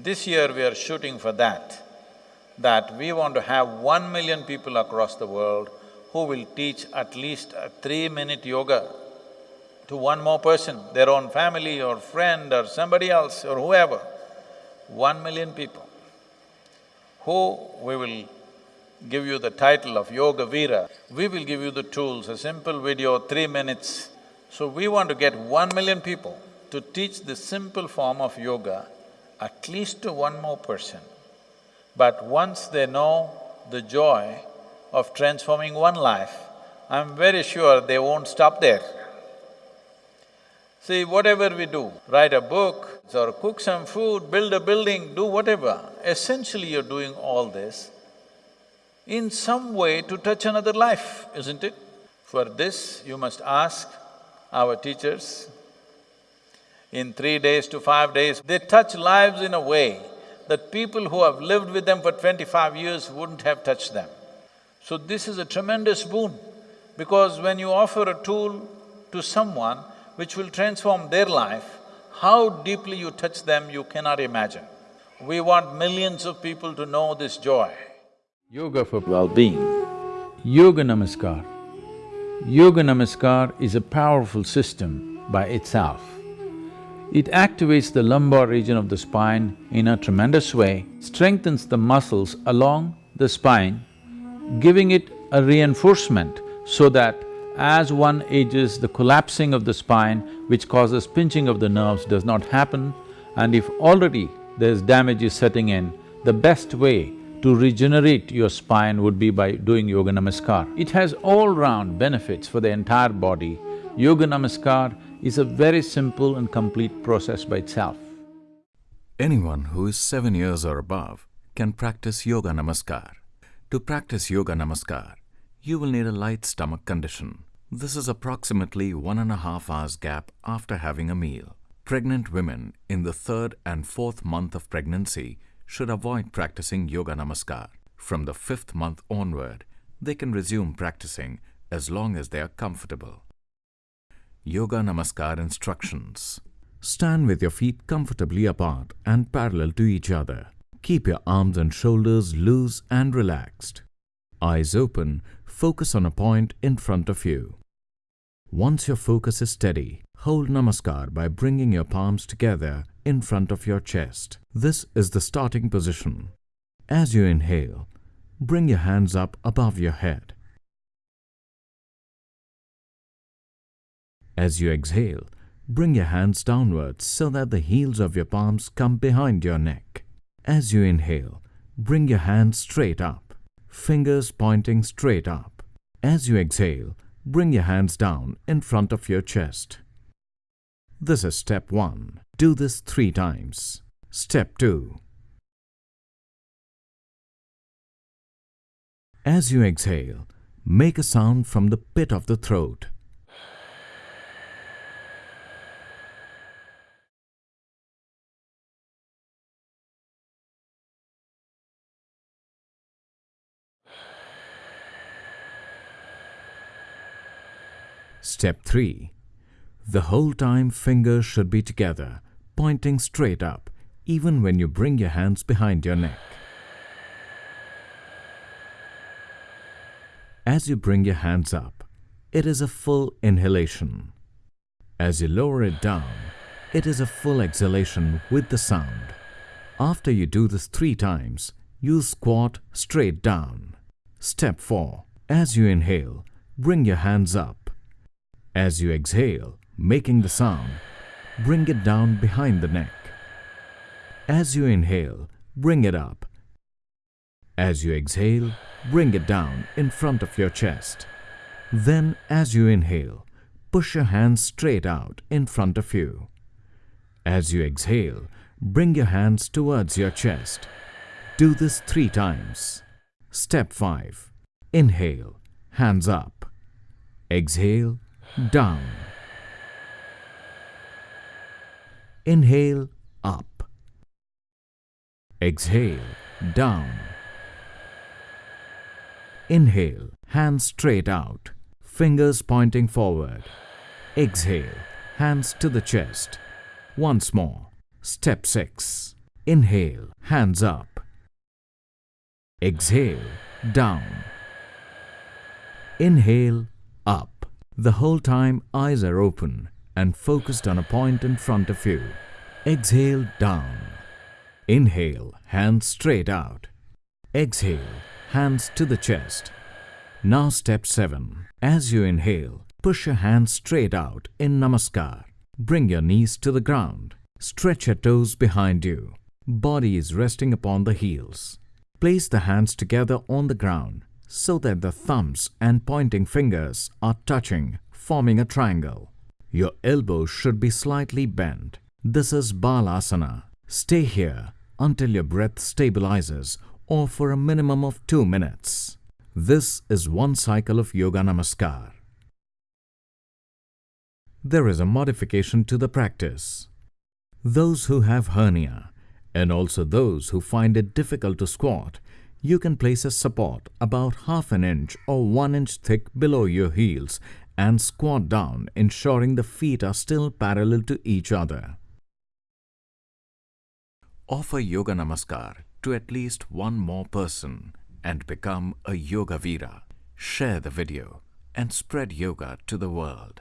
This year we are shooting for that, that we want to have one million people across the world who will teach at least a three-minute yoga to one more person, their own family or friend or somebody else or whoever. One million people who we will give you the title of Yoga Veera. We will give you the tools, a simple video, three minutes. So we want to get one million people to teach the simple form of yoga at least to one more person. But once they know the joy of transforming one life, I'm very sure they won't stop there. See, whatever we do, write a book or cook some food, build a building, do whatever, essentially you're doing all this in some way to touch another life, isn't it? For this, you must ask our teachers. In three days to five days, they touch lives in a way that people who have lived with them for twenty-five years wouldn't have touched them. So this is a tremendous boon, because when you offer a tool to someone which will transform their life, how deeply you touch them, you cannot imagine. We want millions of people to know this joy. Yoga for well-being. Yoga Namaskar. Yoga Namaskar is a powerful system by itself. It activates the lumbar region of the spine in a tremendous way, strengthens the muscles along the spine, giving it a reinforcement so that as one ages, the collapsing of the spine which causes pinching of the nerves does not happen and if already there's damage is setting in, the best way to regenerate your spine would be by doing Yoga Namaskar. It has all-round benefits for the entire body. Yoga Namaskar is a very simple and complete process by itself. Anyone who is seven years or above can practice Yoga Namaskar. To practice Yoga Namaskar, you will need a light stomach condition. This is approximately one and a half hours gap after having a meal. Pregnant women in the third and fourth month of pregnancy should avoid practicing Yoga Namaskar. From the fifth month onward, they can resume practicing as long as they are comfortable. Yoga Namaskar instructions Stand with your feet comfortably apart and parallel to each other. Keep your arms and shoulders loose and relaxed. Eyes open, focus on a point in front of you. Once your focus is steady, hold Namaskar by bringing your palms together in front of your chest. This is the starting position. As you inhale, bring your hands up above your head. As you exhale, bring your hands downwards so that the heels of your palms come behind your neck. As you inhale, bring your hands straight up, fingers pointing straight up. As you exhale, bring your hands down in front of your chest. This is step 1. Do this three times. Step 2. As you exhale, make a sound from the pit of the throat. Step 3. The whole time fingers should be together, pointing straight up, even when you bring your hands behind your neck. As you bring your hands up, it is a full inhalation. As you lower it down, it is a full exhalation with the sound. After you do this three times, you squat straight down. Step 4. As you inhale, bring your hands up. As you exhale, making the sound, bring it down behind the neck. As you inhale, bring it up. As you exhale, bring it down in front of your chest. Then, as you inhale, push your hands straight out in front of you. As you exhale, bring your hands towards your chest. Do this three times. Step 5. Inhale, hands up. Exhale, down. Inhale, up. Exhale, down. Inhale, hands straight out, fingers pointing forward. Exhale, hands to the chest. Once more. Step 6. Inhale, hands up. Exhale, down. Inhale, up. The whole time eyes are open and focused on a point in front of you. Exhale, down. Inhale, hands straight out. Exhale, hands to the chest. Now step 7. As you inhale, push your hands straight out in Namaskar. Bring your knees to the ground. Stretch your toes behind you. Body is resting upon the heels. Place the hands together on the ground so that the thumbs and pointing fingers are touching, forming a triangle. Your elbows should be slightly bent. This is Balasana. Stay here until your breath stabilizes or for a minimum of 2 minutes. This is one cycle of Yoga Namaskar. There is a modification to the practice. Those who have hernia and also those who find it difficult to squat, you can place a support about half an inch or one inch thick below your heels and squat down ensuring the feet are still parallel to each other. Offer Yoga Namaskar to at least one more person and become a Yoga Veera. Share the video and spread yoga to the world.